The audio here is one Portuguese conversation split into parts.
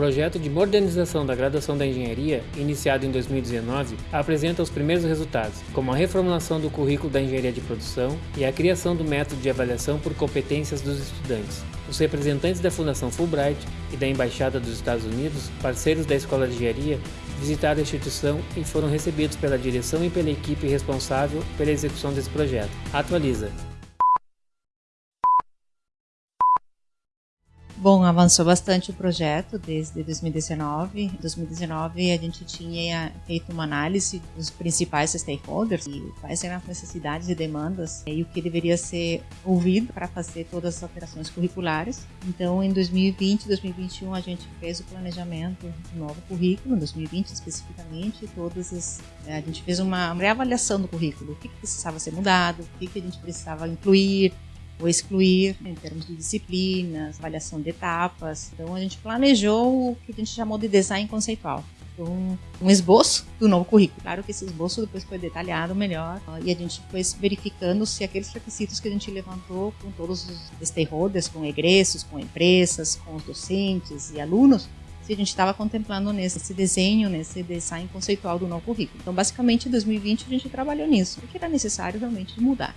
projeto de modernização da graduação da engenharia, iniciado em 2019, apresenta os primeiros resultados, como a reformulação do currículo da engenharia de produção e a criação do método de avaliação por competências dos estudantes. Os representantes da Fundação Fulbright e da Embaixada dos Estados Unidos, parceiros da Escola de Engenharia, visitaram a instituição e foram recebidos pela direção e pela equipe responsável pela execução desse projeto. Atualiza. Bom, avançou bastante o projeto desde 2019. Em 2019 a gente tinha feito uma análise dos principais stakeholders e quais eram as necessidades e demandas e o que deveria ser ouvido para fazer todas as alterações curriculares. Então, em 2020 e 2021 a gente fez o planejamento do novo currículo, em 2020 especificamente, todas as, eh, a gente fez uma reavaliação do currículo, o que precisava ser mudado, o que a gente precisava incluir, ou excluir em termos de disciplinas, avaliação de etapas. Então a gente planejou o que a gente chamou de design conceitual. Um, um esboço do novo currículo. Claro que esse esboço depois foi detalhado melhor e a gente foi verificando se aqueles requisitos que a gente levantou com todos os stakeholders, com egressos, com empresas, com os docentes e alunos, se a gente estava contemplando nesse desenho, nesse design conceitual do novo currículo. Então, basicamente, em 2020 a gente trabalhou nisso, porque era necessário realmente mudar.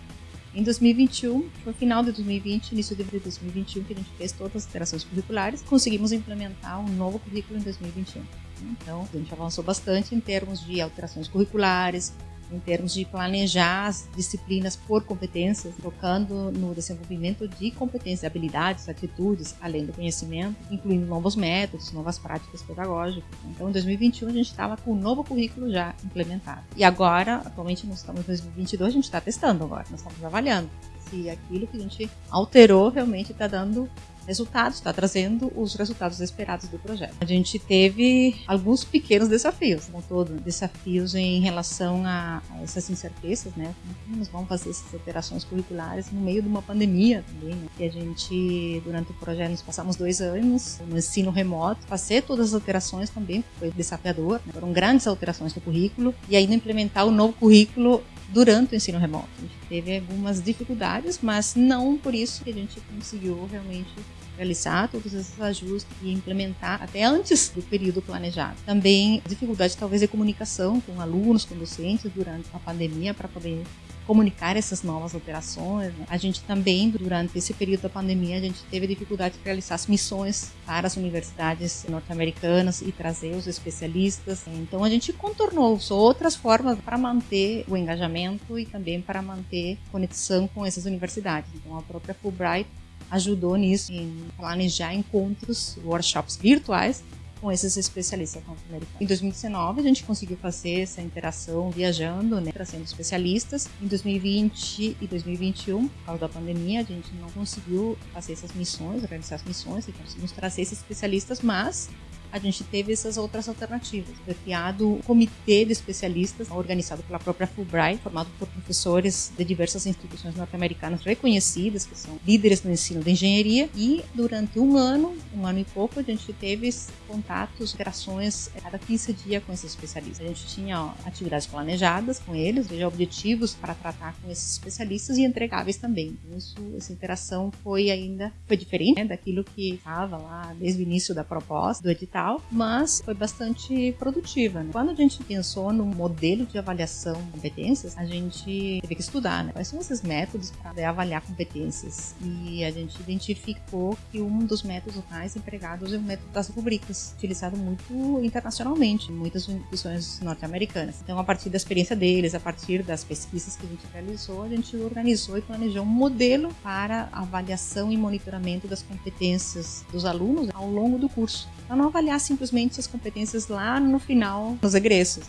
Em 2021, no final de 2020, início de 2021, que a gente fez todas as alterações curriculares, conseguimos implementar um novo currículo em 2021. Então, a gente avançou bastante em termos de alterações curriculares, em termos de planejar as disciplinas por competências, focando no desenvolvimento de competências, habilidades, atitudes, além do conhecimento, incluindo novos métodos, novas práticas pedagógicas. Então, em 2021, a gente estava com o um novo currículo já implementado. E agora, atualmente, nós estamos em 2022, a gente está testando agora, nós estamos avaliando se aquilo que a gente alterou realmente está dando resultados, está trazendo os resultados esperados do projeto. A gente teve alguns pequenos desafios, como todo, desafios em relação a, essas incertezas, né? Como nós vamos fazer essas alterações curriculares no meio de uma pandemia também, né? E a gente, durante o projeto, nós passamos dois anos no ensino remoto, fazer todas as alterações também foi desafiador, né? foram grandes alterações no currículo e ainda implementar o novo currículo durante o ensino remoto. A gente teve algumas dificuldades, mas não por isso que a gente conseguiu realmente realizar todos esses ajustes e implementar até antes do período planejado. Também dificuldade talvez de comunicação com alunos, com docentes durante a pandemia para poder comunicar essas novas alterações. Né? A gente também, durante esse período da pandemia, a gente teve dificuldade de realizar as missões para as universidades norte-americanas e trazer os especialistas. Então a gente contornou outras formas para manter o engajamento e também para manter conexão com essas universidades. Então a própria Fulbright ajudou nisso, em planejar encontros, workshops virtuais com esses especialistas norte-americanos. Em 2019, a gente conseguiu fazer essa interação viajando, né, trazendo especialistas. Em 2020 e 2021, por causa da pandemia, a gente não conseguiu fazer essas missões, realizar as missões e conseguimos trazer esses especialistas, mas a gente teve essas outras alternativas. Foi criado um comitê de especialistas organizado pela própria Fulbright, formado por professores de diversas instituições norte-americanas reconhecidas, que são líderes no ensino de engenharia, e durante um ano, um ano e pouco, a gente teve contatos, interações a cada 15 dias com esses especialistas. A gente tinha ó, atividades planejadas com eles, veja, objetivos para tratar com esses especialistas e entregáveis também. Então, isso, essa interação foi ainda foi diferente né, daquilo que estava lá desde o início da proposta, do edital mas foi bastante produtiva. Né? Quando a gente pensou no modelo de avaliação de competências, a gente teve que estudar né? quais são esses métodos para avaliar competências. E a gente identificou que um dos métodos mais empregados é o método das rubricas, utilizado muito internacionalmente em muitas instituições norte-americanas. Então, a partir da experiência deles, a partir das pesquisas que a gente realizou, a gente organizou e planejou um modelo para avaliação e monitoramento das competências dos alunos ao longo do curso. Para não avaliar simplesmente as competências lá no final, nos egressos,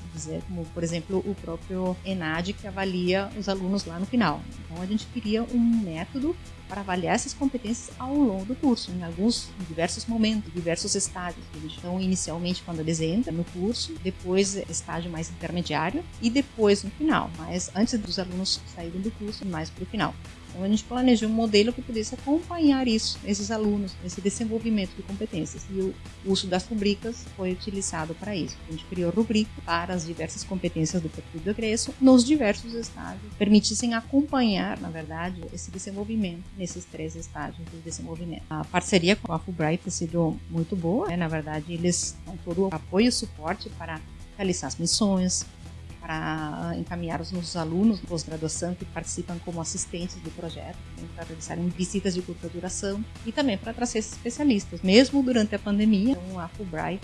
como por exemplo o próprio ENAD que avalia os alunos lá no final. Então a gente queria um método para avaliar essas competências ao longo do curso, em alguns, em diversos momentos, diversos estágios. Então, inicialmente quando eles entram no curso, depois estágio mais intermediário e depois no final, mas antes dos alunos saírem do curso, mais para o final. Então a gente planejou um modelo que pudesse acompanhar isso, esses alunos, esse desenvolvimento de competências. E o uso das rubricas foi utilizado para isso. A gente criou rubrica para as diversas competências do perfil do egresso nos diversos estágios, permitissem acompanhar, na verdade, esse desenvolvimento nesses três estágios do desenvolvimento. A parceria com a Fulbright tem sido muito boa, né? na verdade eles dão todo o apoio e suporte para realizar as missões, para encaminhar os nossos alunos de pós-graduação que participam como assistentes do projeto, para realizarem visitas de curta duração e também para trazer especialistas, mesmo durante a pandemia. Então, a Fulbright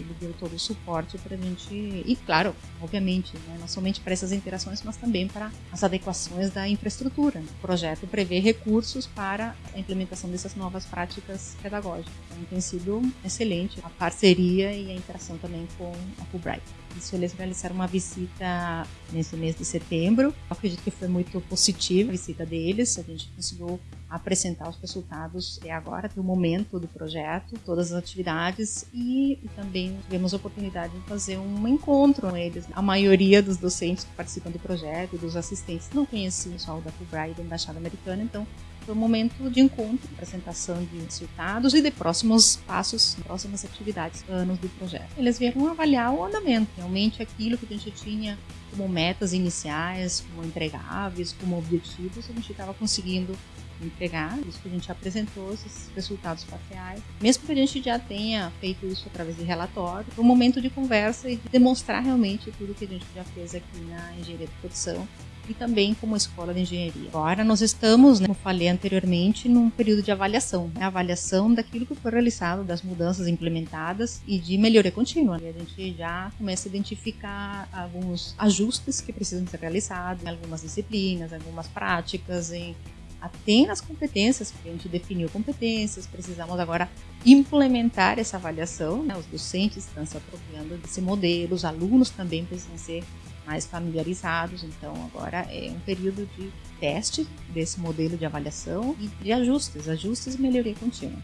ele deu todo o suporte para a gente, e claro, obviamente, né, não somente para essas interações, mas também para as adequações da infraestrutura. O projeto prevê recursos para a implementação dessas novas práticas pedagógicas. Então tem sido excelente a parceria e a interação também com a Fulbright. Isso eles realizaram uma visita nesse mês de setembro. Eu acredito que foi muito positiva a visita deles. A gente conseguiu apresentar os resultados até agora, do momento do projeto, todas as atividades e, e, também tivemos a oportunidade de fazer um encontro com eles. A maioria dos docentes que participam do projeto dos assistentes não conheciam o da Fulbright da Embaixada Americana, então foi um momento de encontro, apresentação de resultados e de próximos passos, próximas atividades, anos do projeto. Eles vieram avaliar o andamento, realmente aquilo que a gente tinha como metas iniciais, como entregáveis, como objetivos, a gente estava conseguindo entregar, isso que a gente apresentou, esses resultados parciais. Mesmo que a gente já tenha feito isso através de relatório, um momento de conversa e de demonstrar realmente tudo que a gente já fez aqui na engenharia de produção e também como escola de engenharia. Agora nós estamos, né, como falei anteriormente, num período de avaliação, né, avaliação daquilo que foi realizado, das mudanças implementadas e de melhoria contínua. E a gente já começa a identificar alguns ajustes que precisam ser realizados em algumas disciplinas, algumas práticas, em até nas competências, porque a gente definiu competências, precisamos agora implementar essa avaliação, né? os docentes estão se apropriando desse modelo, os alunos também precisam ser mais familiarizados. Então, agora é um período de teste desse modelo de avaliação e de ajustes, ajustes e melhoria contínua.